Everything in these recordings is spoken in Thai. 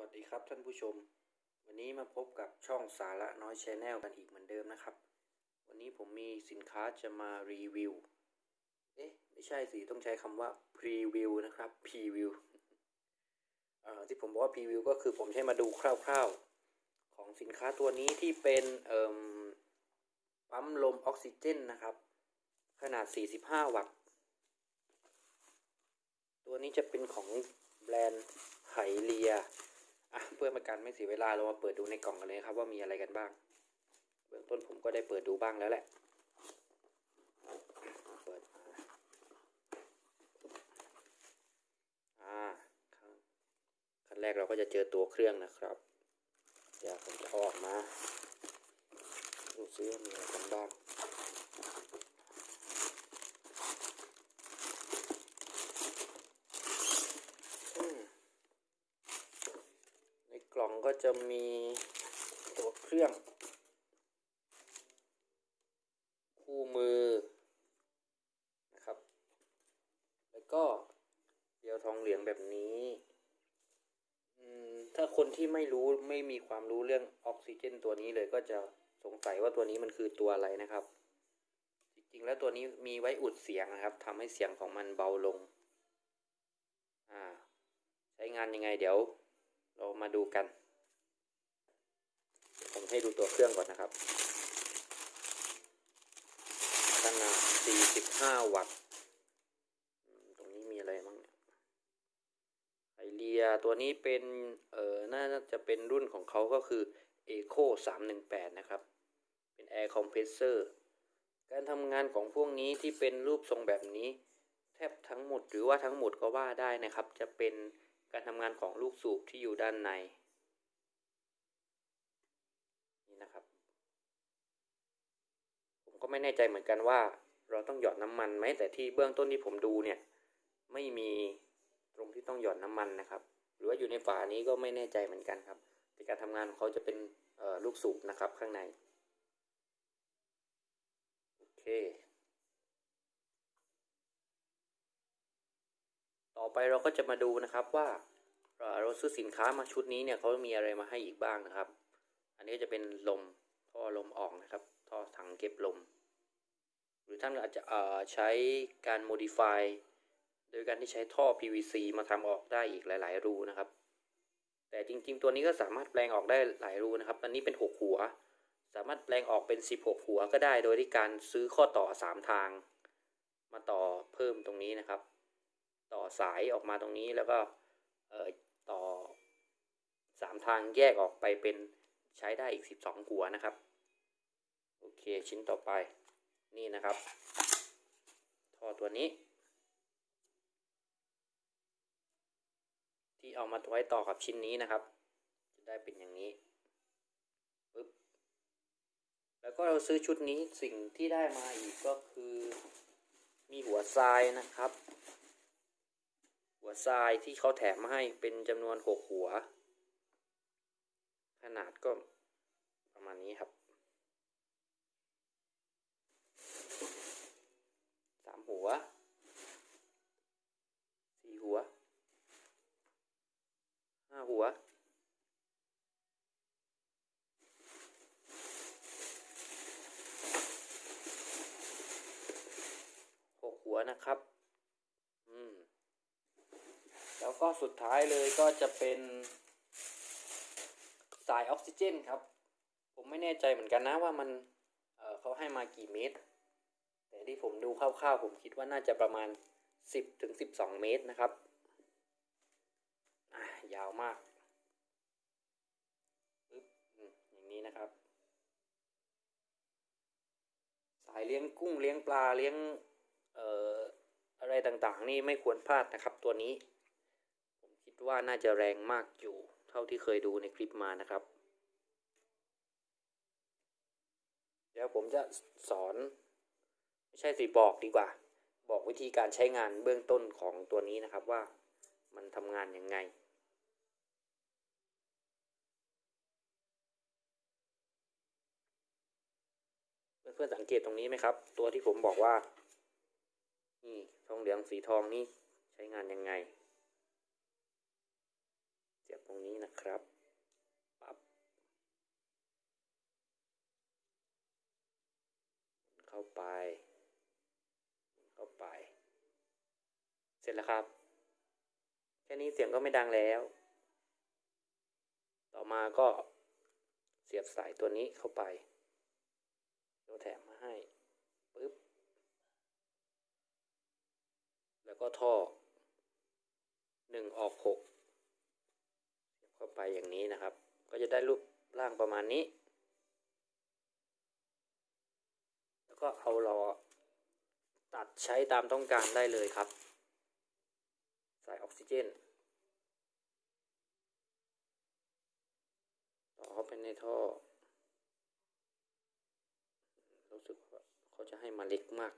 วัสดีครับท่านผู้ชม วันนี้มาพบกับช่องสาระน้อยชแนลกันอีกเหมือนเดิมนะครับ วันนี้ผมมีสินค้าจะมารีวิว เอ๊ะ ไม่ใช่สิ ต้องใช้คำว่าพรีวิวนะครับพรีวิวเอ่อที่ผมบอกว่าพรีวิวก็คือผมใช้มาดูคร่าวๆ ของสินค้าตัวนี้ที่เป็นเอ่มปั๊มลมออกซิเจนนะครับ ขนาด 45 วัตต์ ตัวนี้จะเป็นของแบรนด์ไหเลีย อะเพื่อเป็นการไม่เสียเวลาเรามาเปิดดูในกล่องกันเลยครับว่ามีอะไรกันบ้าง เบื้องต้นผมก็ได้เปิดดูบ้างแล้วแหละเปิดมาอ่าขั้นขั้นแรกเราก็จะเจอตัวเครื่องนะครับเดี๋ยวผมจะอออกมาดูซิว่ามีอะไรกันบ้าง อืม ใน ก็จะมีตัวเครื่อง คู่มือนะครับ แล้วก็เดียวทองเหลืองแบบนี้ถ้าคนที่ไม่รู้ไม่มีความรู้เรื่องออกซิเจนตัวนี้เลยก็จะสงสัยว่าตัวนี้มันคือตัวอะไรนะครับ จริงๆแล้วตัวนี้มีไว้อุดเสียงนะครับทำให้เสียงของมันเบาลง อ่า ใช้งานยังไงเดี๋ยว เรามาดูกัน ให้ดูตัวเครื่องก่อนนะครับ ขนาด 45 วัตต์ ตรงนี้มีอะไรบ้างเนี่ยไอเลียตัวนี้เป็น เออน่าจะเป็นรุ่นของเขาก็คือ Eco 318 นะครับ เป็น Air Compressor การทำงานของพวกนี้ที่เป็นรูปทรงแบบนี้ แทบทั้งหมดหรือว่าทั้งหมดก็ว่าได้นะครับ จะเป็นการทำงานของลูกสูบที่อยู่ด้านใน นี่นะครับ ผมก็ไม่แน่ใจเหมือนกันว่า เราต้องหยอดน้ำมันไหมแต่ที่เบื้องต้นที่ผมดูเนี่ย ไม่มีตรงที่ต้องหยอดน้ำมันนะครับ หรือว่าอยู่ในฝานี้ก็ไม่แน่ใจเหมือนกันครับแต่การทำงานของเขาจะเป็นลูกสูบนะครับข้างในโอเค ต่อไปเราก็จะมาดูนะครับว่าเราซื้อสินค้ามาชุดนี้เนี่ยเขามีอะไรมาให้อีกบ้างนะครับ อันนี้จะเป็นลมท่อลมออกนะครับ ท่อถังเก็บลม หรือท่านอาจจะใช้การ modify โดยการที่ใช้ท่อ PVC มาทำออกได้อีกหลาย ๆ รูนะครับ แต่จริง ๆ ตัวนี้ก็สามารถแปลงออกได้หลายรูนะครับ อันนี้เป็น 6 หัว สามารถแปลงออกเป็น 16 หัวก็ได้ โดยที่การซื้อข้อต่อ 3 ทาง มาต่อเพิ่มตรงนี้นะครับ ต่อสายออกมาตรงนี้แล้วก็ต่อสามทางแยกออกไปเป็น ใช้ได้อีกสิบสองหัวนะครับ โอเคชิ้นต่อไปนี่นะครับ ท่อตัวนี้ ที่เอามาไว้ต่อกับชิ้นนี้นะครับ จะได้เป็นอย่างนี้ปึ๊บแล้วก็เราซื้อชุดนี้สิ่งที่ได้มาอีกก็คือ มีหัวทรายนะครับ หัวทรายที่เขาแถมมาให้เป็นจำนวนหกหัว นาดก็ประมาณนี้ครับสามหัวสี่หัวห้าหัวหกหัวนะครับ อืม แล้วก็สุดท้ายเลยก็จะเป็น สายออกซิเจนครับ ผมไม่แน่ใจเหมือนกันนะว่ามันเเขาให้มากี่เมตร แต่ที่ผมดูคร่าวๆผมคิดว่าน่าจะประมาณ 10ถึง12 เมตรนะครับยาวมากปึ๊บอืมอย่างนี้นะครับ สายเลี้ยงกุ้งเลี้ยงปลาเลี้ยงเอ่ออะไรต่างๆ นี่ไม่ควรพลาดนะครับตัวนี้ ผมคิดว่าน่าจะแรงมากอยู่ เท่าที่เคยดูในคลิปมานะครับ เดี๋ยวผมจะสอน ไม่ใช่สิบอกดีกว่า บอกวิธีการใช้งานเบื้องต้นของตัวนี้นะครับว่ามันทำงานยังไงเพื่อนๆสังเกตตรงนี้ไหมครับ ตัวที่ผมบอกว่า นี่ทองเหลืองสีทองนี่ใช้งานยังไง เสียบตรงนี้นะครับปับเข้าไป เข้าไป เสร็จแล้วครับ แค่นี้เสียงก็ไม่ดังแล้ว ต่อมาก็เสียบสายตัวนี้เข้าไปเราแถมมาให้ปึ๊บแล้วก็ท่อหนึ่งออกหก ไปอย่างนี้นะครับ ก็จะได้รูปร่างประมาณนี้ แล้วก็เอาล้อตัดใช้ตามต้องการได้เลยครับใส่ออกซิเจน ต่อเข้าไปในท่อ รู้สึกว่าเขาจะให้มาเล็กมาก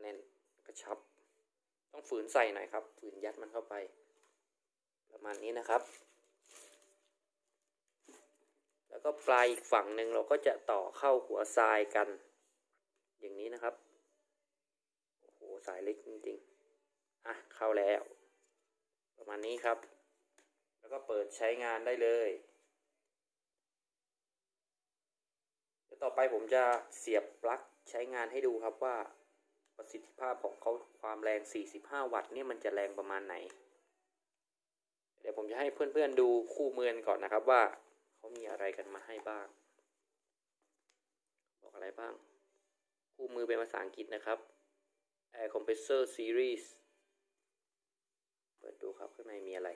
แน่นกระชับ ต้องฝืนใส่หน่อยครับ ฝืนยัดมันเข้าไป ประมาณนี้นะครับ แล้วก็ปลายอีกฝั่งหนึ่งเราก็จะต่อเข้าหัวทรายกัน อย่างนี้นะครับโอ้โหสายเล็กจริงๆอะเข้าแล้ว ประมาณนี้ครับ แล้วก็เปิดใช้งานได้เลยต่อไปผมจะเสียบปลั๊กใช้งานให้ดูครับว่า ประสิทธิภาพของเขาความแรง 45 วัตต์เนี่ยมันจะแรงประมาณไหน เดี๋ยวผมจะให้เพื่อนๆดูคู่มือก่อนนะครับว่าเขามีอะไรกันมาให้บ้าง บอกอะไรบ้าง คู่มือเป็นภาษาอังกฤษนะครับ Air Compressor Series เปิดดูครับข้างในมีอะไร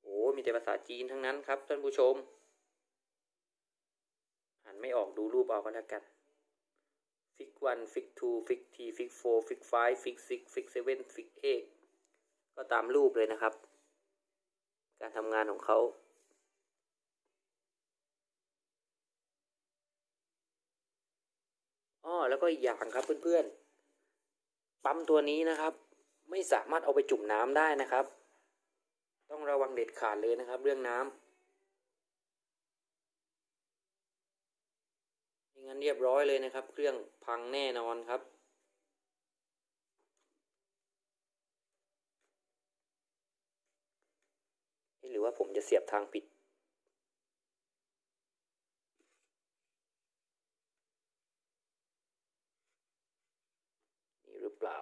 โอ้มีแต่ภาษาจีนทั้งนั้นครับท่านผู้ชมอ่านไม่ออกดูรูปเอาก็แล้วกัน fig one fig two fig three fig four fig five fig six fig seven fig eight ก็ตามรูปเลยนะครับ การทำงานของเขาอ้อแล้วก็อีกอย่างครับเพื่อนๆ ปั๊มตัวนี้นะครับ ไม่สามารถเอาไปจุ่มน้ำได้นะครับ ต้องระวังเด็ดขาดเลยนะครับ เรื่องน้ำไม่ งั้นเรียบร้อยเลยนะครับ เครื่องพังแน่นอนครับ หรือว่าผมจะเสียบทางผิดนี่หรือเปล่า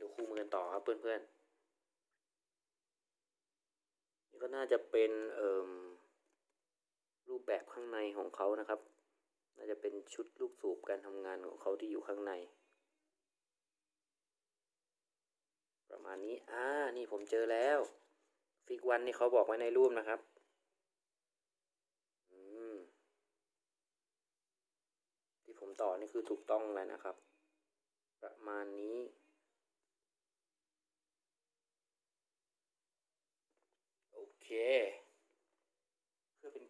ดูคู่มือกันต่อครับเพื่อนๆนี่ก็น่าจะเป็นเอ่ม รูปแบบข้างในของเขานะครับ น่าจะเป็นชุดลูกสูบการทำงานของเขาที่อยู่ข้างใน ประมาณนี้อ่านี่ผมเจอแล้วฟิกวันนี่เขาบอกไว้ในรูปนะครับอืมที่ผมต่อนี่คือถูกต้องแล้วนะครับ ประมาณนี้โอเค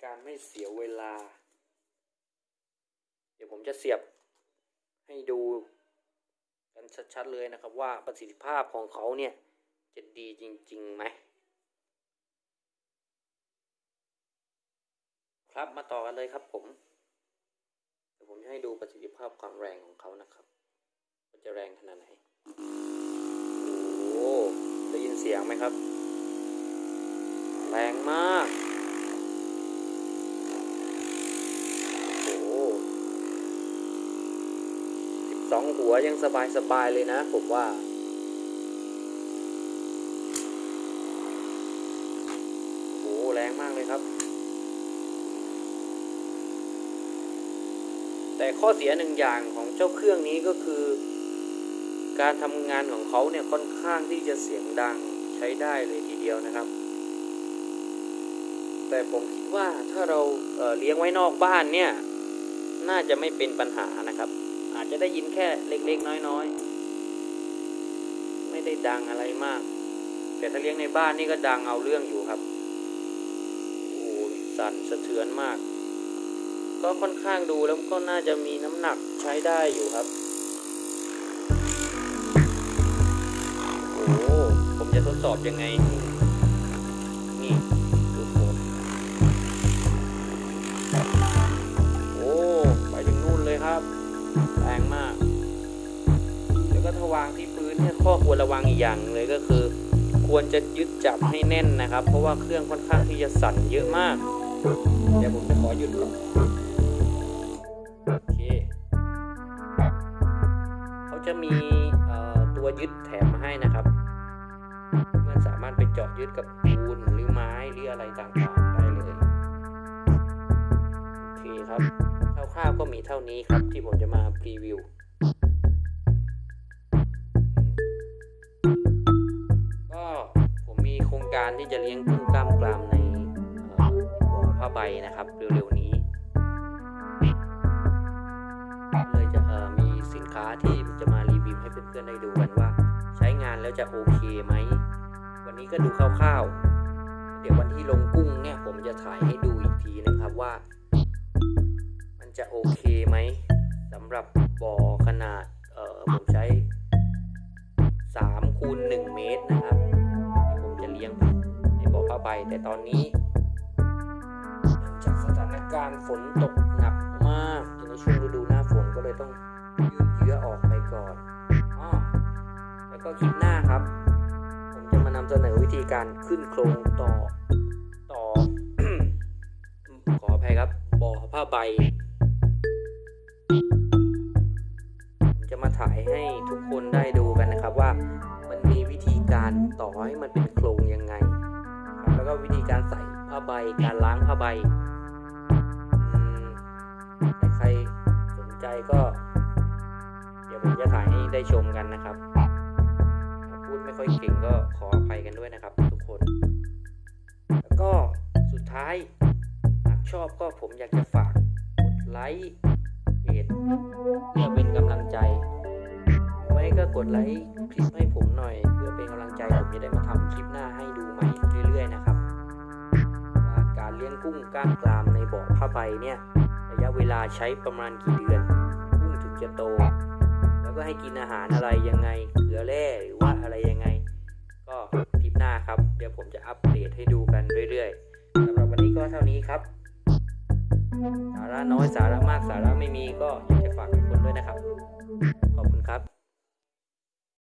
การไม่เสียเวลา เดี๋ยวผมจะเสียบให้ดูกันชัดๆเลยนะครับว่าประสิทธิภาพของเขาเนี่ย จะดีจริงๆไหมครับมาต่อกันเลยครับผมเดี๋ยวผมจะให้ดูประสิทธิภาพความแรงของเขานะครับว่าจะแรงขนาดไหนโอ้ได้ยินเสียงไหมครับ แรงมาก โอ้ สองหัวยังสบายสบายๆเลยนะผมว่า โอ้แรงมากเลยครับ แต่ข้อเสียหนึ่งอย่างของเจ้าเครื่องนี้ก็คือ การทำงานของเขาเนี่ยค่อนข้างที่จะเสียงดังใช้ได้เลยทีเดียวนะครับ แต่ผมคิดว่าถ้าเราเเลี้ยงไว้นอกบ้านเนี่ย น่าจะไม่เป็นปัญหานะครับ อาจจะได้ยินแค่เล็กๆ น้อยๆ ไม่ได้ดังอะไรมาก แต่ถ้าเลี้ยงในบ้านนี่ก็ดังเอาเรื่องอยู่ครับโอ้สั่นสะเทือนมาก ก็ค่อนข้างดูแล้วก็น่าจะมีน้ำหนักใช้ได้อยู่ครับโอ้ผมจะทดสอบยังไงนี่ ถ้าวางที่พื้นเนี่ยข้อควรระวังอีกอย่างหนึ่งเลยก็คือ ควรจะยึดจับให้แน่นนะครับ เพราะว่าเครื่องค่อนข้างที่จะสั่นเยอะมาก เดี๋ยวผมจะขอหยุดก่อนโอเคเขาจะมีเอ่อตัวยึดแถมมาให้นะครับมันสามารถไปเจาะยึดกับปูนหรือไม้หรืออะไรต่างๆได้เลยโอเคครับคร่าวๆก็มีเท่านี้ครับที่ผมจะมาพรีวิว โครงการที่จะเลี้ยงกุ้งกล้ามกรามในบ่อผ้าใบนะครับเร็วๆนี้เลยจะมีสินค้าที่จะมารีวิวให้เพื่อนๆได้ดูกันว่า ใช้งานแล้วจะโอเคไหม วันนี้ก็ดูคร่าวๆ เดี๋ยววันที่ลงกุ้งเนี่ยผมจะถ่ายให้ดูอีกทีนะครับว่า มันจะโอเคไหมสำหรับบ่อขนาดผมใช้3คูณ1เมตรนะครับ่อผ้าใบแต่ตอนนี้เนื่องจากสถานการณ์ฝนตกหนักมากในช่วงฤดูหน้าฝนก็เลยต้องยืดเยื้อออกไปก่อนอ้อแล้วก็คลิปหน้าครับ ผมจะมานำเสนอวิธีการขึ้นโครงต่อต่อ ขออภัยครับบ่อผ้าใบผมจะมาถ่ายให้ทุกคนได้ดูกันนะครับว่ามันมีวิธีการต่อให้มันเป็น ใส่ผ้าใบ การล้างผ้าใบใครสนใจก็ เดี๋ยวผมจะถ่ายให้ได้ชมกันนะครับ พูดไม่ค่อยเก่งก็ขออภัยกันด้วยนะครับ ทุกคน แล้วก็สุดท้ายหากชอบก็ผมอยากจะฝากกดไลค์เพจเพื่อเป็นกำลังใจไว้ก็กดไลค์คลิปให้ผมหน่อย เพื่อเป็นกำลังใจผมจะได้มาทำคลิปหน้าให้ดูใหม่เรื่อยๆนะครับ เลี้ยงกุ้งก้ามกรามในบ่อผ้าใบเนี่ยระยะเวลาใช้ประมาณกี่เดือนกุ้งถึงจะโต แล้วก็ให้กินอาหารอะไรยังไงเกลือแร่หรือว่าอะไรยังไง ก็คลิปหน้าครับ เดี๋ยวผมจะอัปเดตให้ดูกันเรื่อยๆสำหรับวันนี้ก็เท่านี้ครับ สาระน้อยสาระมากสาระไม่มีก็อยากจะฝากทุกคนด้วยนะครับ ขอบคุณครับ